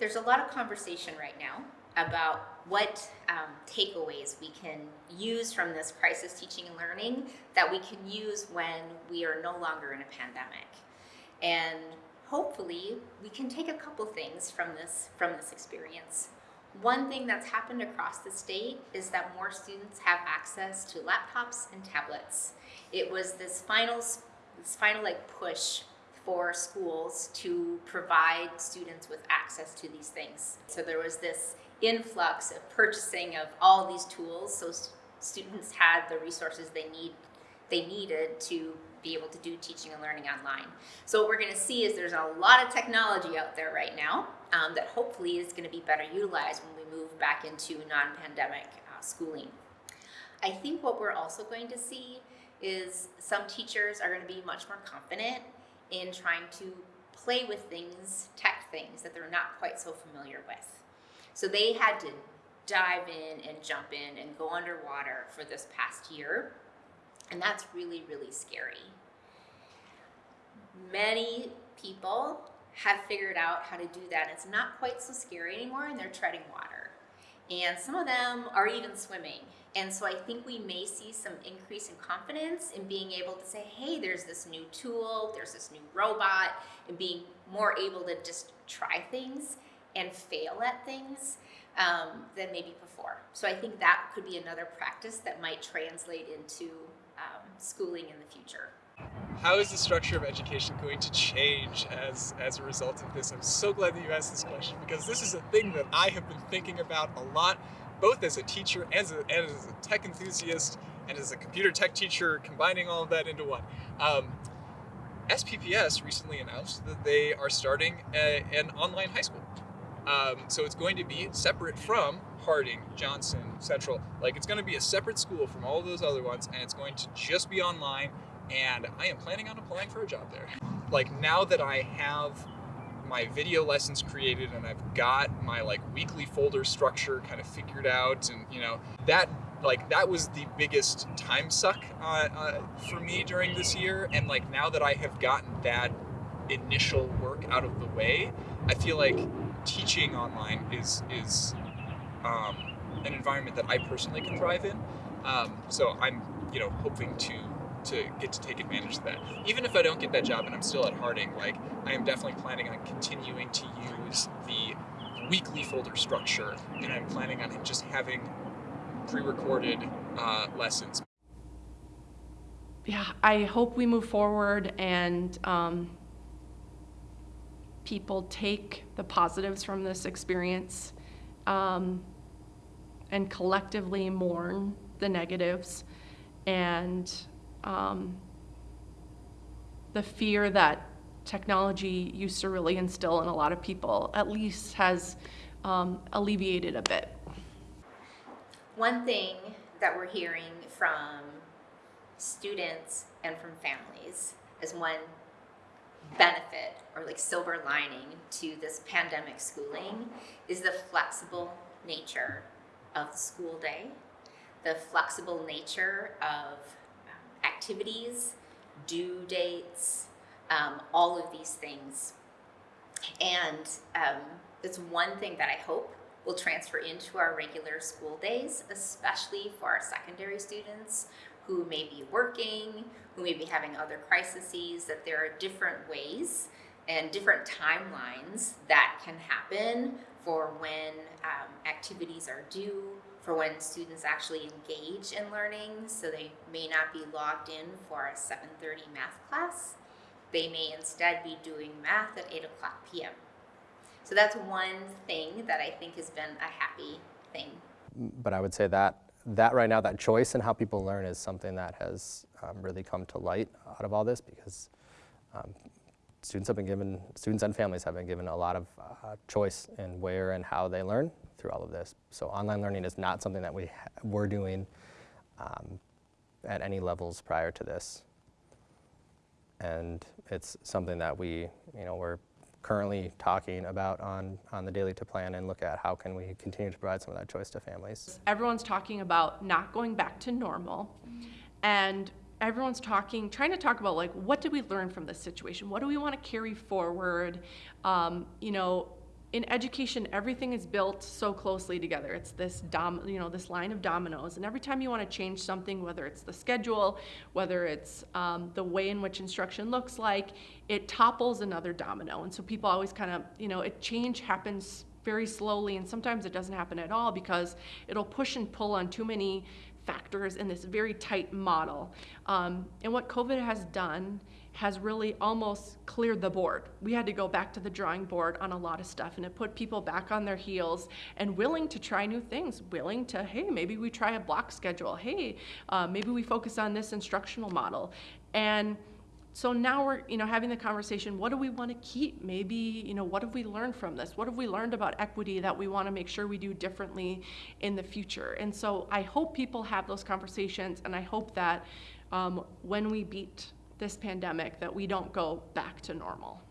There's a lot of conversation right now about what um, takeaways we can use from this crisis teaching and learning that we can use when we are no longer in a pandemic. And hopefully we can take a couple things from this, from this experience. One thing that's happened across the state is that more students have access to laptops and tablets. It was this final, this final like push for schools to provide students with access to these things. So there was this influx of purchasing of all these tools so students had the resources they need they needed to be able to do teaching and learning online. So what we're going to see is there's a lot of technology out there right now um, that hopefully is going to be better utilized when we move back into non-pandemic uh, schooling. I think what we're also going to see is some teachers are going to be much more confident in trying to play with things, tech things that they're not quite so familiar with. So they had to dive in and jump in and go underwater for this past year. And that's really, really scary. Many people have figured out how to do that. It's not quite so scary anymore and they're treading water. And some of them are even swimming. And so I think we may see some increase in confidence in being able to say, hey, there's this new tool, there's this new robot, and being more able to just try things and fail at things um, than maybe before. So I think that could be another practice that might translate into um, schooling in the future. How is the structure of education going to change as, as a result of this? I'm so glad that you asked this question because this is a thing that I have been thinking about a lot, both as a teacher and as a, and as a tech enthusiast and as a computer tech teacher, combining all of that into one. Um, SPPS recently announced that they are starting a, an online high school. Um, so it's going to be separate from Harding, Johnson, Central. Like it's going to be a separate school from all those other ones and it's going to just be online and I am planning on applying for a job there. Like now that I have my video lessons created and I've got my like weekly folder structure kind of figured out and you know that like that was the biggest time suck uh, uh, for me during this year and like now that I have gotten that initial work out of the way I feel like teaching online is is um, an environment that I personally can thrive in. Um, so I'm, you know, hoping to to get to take advantage of that. Even if I don't get that job and I'm still at Harding, like I am definitely planning on continuing to use the weekly folder structure, and I'm planning on just having pre-recorded uh, lessons. Yeah, I hope we move forward and um, people take the positives from this experience um, and collectively mourn the negatives and um, the fear that technology used to really instill in a lot of people at least has um, alleviated a bit. One thing that we're hearing from students and from families is one benefit or like silver lining to this pandemic schooling is the flexible nature of the school day, the flexible nature of activities, due dates, um, all of these things. And um, it's one thing that I hope will transfer into our regular school days, especially for our secondary students who may be working, who may be having other crises, that there are different ways and different timelines that can happen for when um, activities are due, for when students actually engage in learning. So they may not be logged in for a 7.30 math class. They may instead be doing math at 8 o'clock p.m. So that's one thing that I think has been a happy thing. But I would say that that right now, that choice and how people learn is something that has um, really come to light out of all this because um, students have been given, students and families have been given a lot of uh, choice in where and how they learn through all of this. So online learning is not something that we were doing um, at any levels prior to this. And it's something that we, you know, we're currently talking about on, on the daily to plan and look at how can we continue to provide some of that choice to families. Everyone's talking about not going back to normal and everyone's talking, trying to talk about like, what did we learn from this situation? What do we want to carry forward? Um, you know, in education, everything is built so closely together. It's this dom, you know, this line of dominoes, and every time you want to change something, whether it's the schedule, whether it's um, the way in which instruction looks like, it topples another domino. And so people always kind of, you know, it change happens very slowly, and sometimes it doesn't happen at all because it'll push and pull on too many factors in this very tight model. Um, and what COVID has done has really almost cleared the board. We had to go back to the drawing board on a lot of stuff, and it put people back on their heels and willing to try new things, willing to, hey, maybe we try a block schedule. Hey, uh, maybe we focus on this instructional model. And so now we're, you know, having the conversation, what do we want to keep? Maybe, you know, what have we learned from this? What have we learned about equity that we want to make sure we do differently in the future? And so I hope people have those conversations, and I hope that um, when we beat this pandemic, that we don't go back to normal.